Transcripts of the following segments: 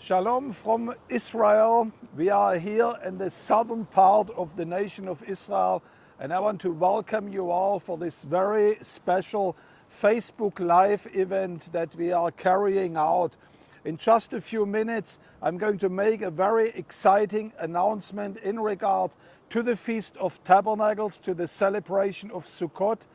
Shalom from Israel. We are here in the southern part of the nation of Israel and I want to welcome you all for this very special Facebook Live event that we are carrying out. In just a few minutes I'm going to make a very exciting announcement in regard to the Feast of Tabernacles, to the celebration of Sukkot.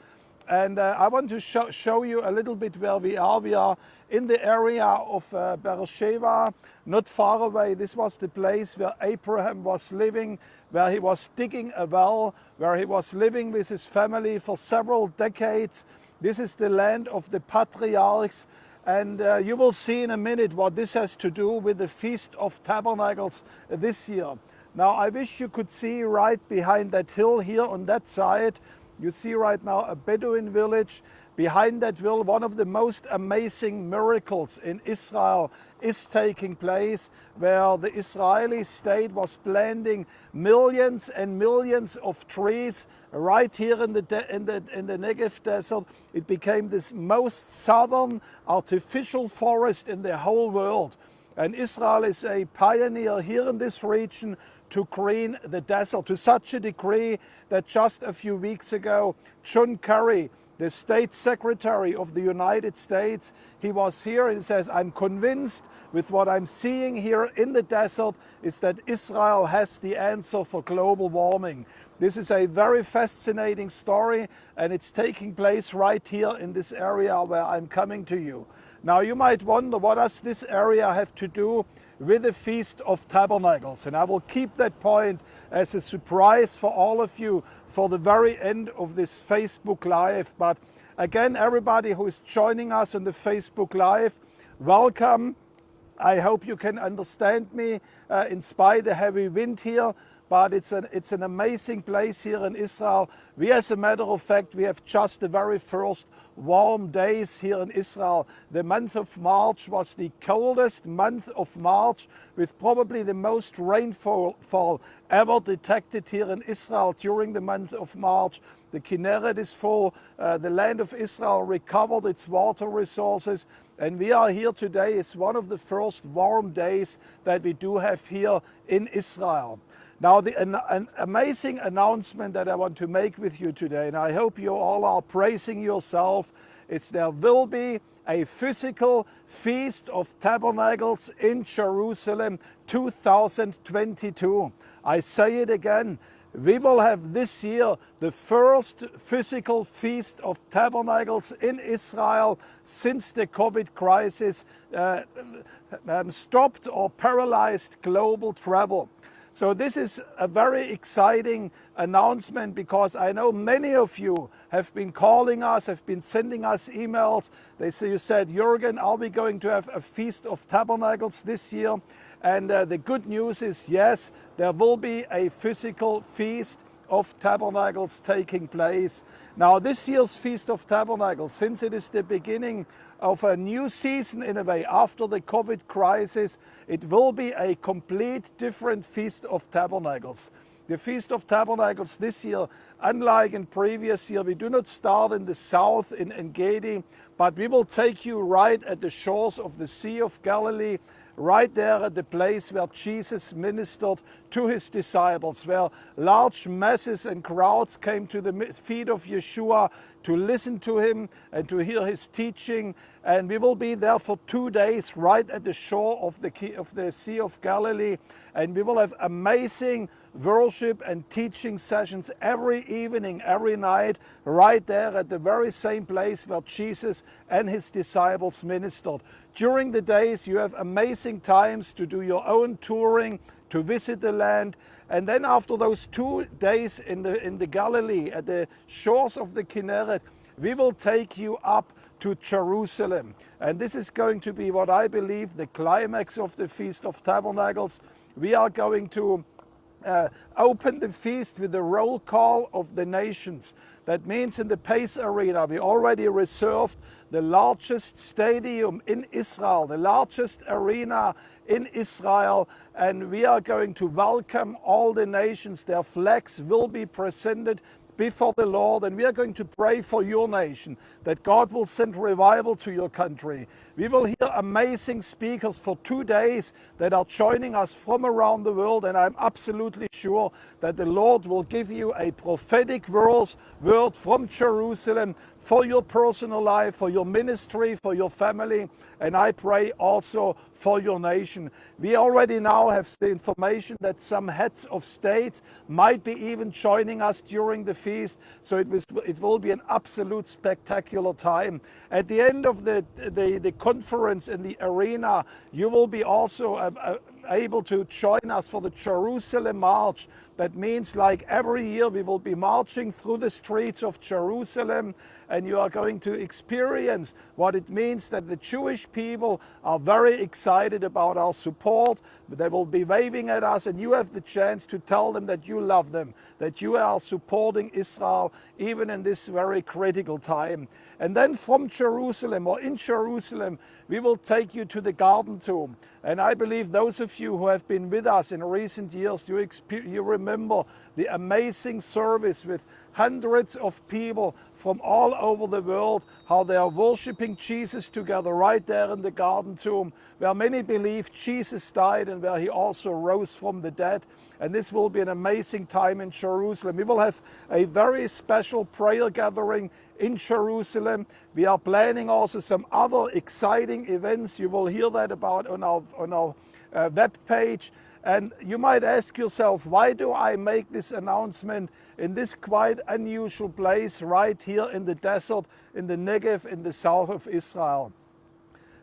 And uh, I want to show, show, you a little bit where we are. We are in the area of uh, Beersheba, not far away. This was the place where Abraham was living, where he was digging a well, where he was living with his family for several decades. This is the land of the patriarchs. And uh, you will see in a minute what this has to do with the Feast of Tabernacles this year. Now, I wish you could see right behind that hill here on that side, you see right now a Bedouin village. Behind that will one of the most amazing miracles in Israel is taking place where the Israeli state was planting millions and millions of trees right here in the, in the, in the Negev desert. It became this most southern artificial forest in the whole world. And Israel is a pioneer here in this region to green the desert to such a degree that just a few weeks ago, John Kerry, the State Secretary of the United States, he was here and says, I'm convinced with what I'm seeing here in the desert is that Israel has the answer for global warming. This is a very fascinating story and it's taking place right here in this area where I'm coming to you. Now you might wonder what does this area have to do with the Feast of Tabernacles. And I will keep that point as a surprise for all of you for the very end of this Facebook Live. But again, everybody who is joining us on the Facebook Live, welcome. I hope you can understand me uh, in spite of the heavy wind here but it's an, it's an amazing place here in Israel. We, as a matter of fact, we have just the very first warm days here in Israel. The month of March was the coldest month of March with probably the most rainfall ever detected here in Israel during the month of March. The Kinneret is full, uh, the land of Israel recovered its water resources and we are here today is one of the first warm days that we do have here in Israel. Now, the, an, an, amazing announcement that I want to make with you today, and I hope you all are praising yourself, is there will be a physical Feast of Tabernacles in Jerusalem 2022. I say it again, we will have this year the first physical Feast of Tabernacles in Israel since the COVID crisis uh, um, stopped or paralyzed global travel. So this is a very exciting announcement because I know many of you have been calling us, have been sending us emails. They say, you said, Jürgen, are we going to have a Feast of Tabernacles this year? And uh, the good news is, yes, there will be a physical feast of Tabernacles taking place. Now this year's Feast of Tabernacles, since it is the beginning of a new season in a way after the COVID crisis, it will be a complete different Feast of Tabernacles. The Feast of Tabernacles this year, unlike in previous year, we do not start in the south in Engedi, but we will take you right at the shores of the Sea of Galilee right there at the place where Jesus ministered to his disciples, where large masses and crowds came to the feet of Yeshua to listen to him and to hear his teaching. And we will be there for two days right at the shore of the, of the Sea of Galilee. And we will have amazing worship and teaching sessions every evening, every night, right there at the very same place where Jesus and his disciples ministered. During the days, you have amazing times to do your own touring, to visit the land. And then after those two days in the, in the Galilee, at the shores of the Kinneret, we will take you up to Jerusalem. And this is going to be what I believe the climax of the Feast of Tabernacles. We are going to uh, open the feast with the roll call of the nations. That means in the Pais Arena, we already reserved the largest stadium in Israel, the largest arena in Israel, and we are going to welcome all the nations. Their flags will be presented before the Lord and we are going to pray for your nation that God will send revival to your country. We will hear amazing speakers for two days that are joining us from around the world and I'm absolutely sure that the Lord will give you a prophetic word from Jerusalem for your personal life, for your ministry, for your family, and I pray also for your nation. We already now have the information that some heads of state might be even joining us during the feast, so it, was, it will be an absolute spectacular time. At the end of the, the, the conference in the arena, you will be also uh, uh, able to join us for the Jerusalem March. That means like every year we will be marching through the streets of Jerusalem and you are going to experience what it means that the Jewish people are very excited about our support. They will be waving at us and you have the chance to tell them that you love them, that you are supporting Israel even in this very critical time. And then from Jerusalem or in Jerusalem, we will take you to the Garden Tomb. And I believe those of you who have been with us in recent years, you, you remember the amazing service with hundreds of people from all over the world, how they are worshiping Jesus together right there in the garden tomb, where many believe Jesus died and where he also rose from the dead. And this will be an amazing time in Jerusalem. We will have a very special prayer gathering in Jerusalem. We are planning also some other exciting events. You will hear that about on our, on our uh, web page. And you might ask yourself, why do I make this announcement in this quite unusual place right here in the desert, in the Negev, in the south of Israel?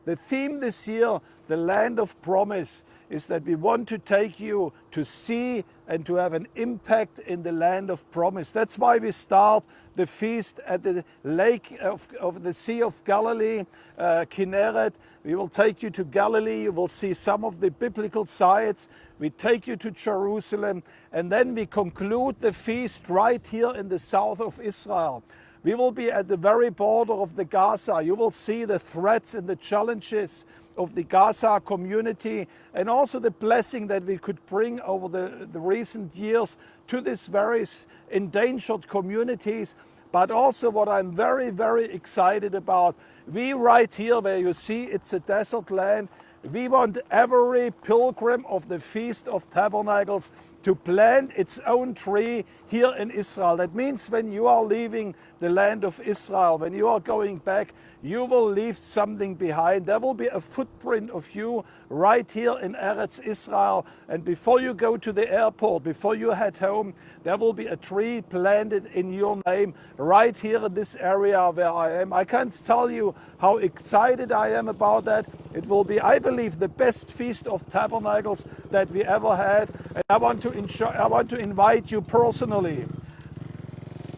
The theme this year, the land of promise, is that we want to take you to see and to have an impact in the land of promise. That's why we start the feast at the lake of, of the Sea of Galilee, uh, Kinneret. We will take you to Galilee. You will see some of the biblical sites. We take you to Jerusalem and then we conclude the feast right here in the south of Israel. We will be at the very border of the Gaza. You will see the threats and the challenges of the Gaza community and also the blessing that we could bring over the, the recent years to these very endangered communities. But also what I'm very, very excited about, we right here where you see it's a desert land, we want every pilgrim of the Feast of Tabernacles to plant its own tree here in Israel. That means when you are leaving the land of Israel, when you are going back, you will leave something behind. There will be a footprint of you right here in Eretz Israel. And before you go to the airport, before you head home, there will be a tree planted in your name right here in this area where I am. I can't tell you how excited I am about that. It will be, I believe, the best Feast of Tabernacles that we ever had. And I want to, I want to invite you personally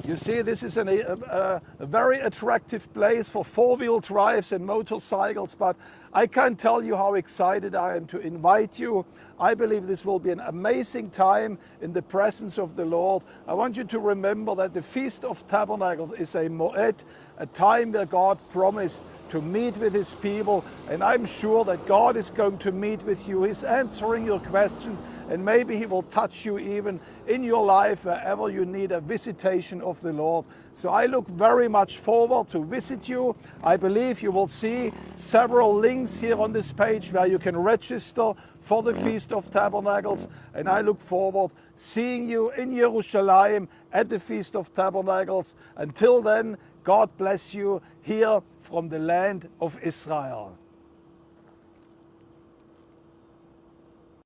you see, this is an, a, a, a, very attractive place for four-wheel drives and motorcycles, but I can't tell you how excited I am to invite you. I believe this will be an amazing time in the presence of the Lord. I want you to remember that the Feast of Tabernacles is a moed, a time where God promised to meet with his people. And I'm sure that God is going to meet with you. He's answering your questions and maybe he will touch you even in your life wherever you need a visitation of the Lord. So I look very much forward to visit you. I believe you will see several links here on this page where you can register for the Feast of Tabernacles. And I look forward seeing you in Jerusalem at the Feast of Tabernacles. Until then, God bless you here from the land of Israel.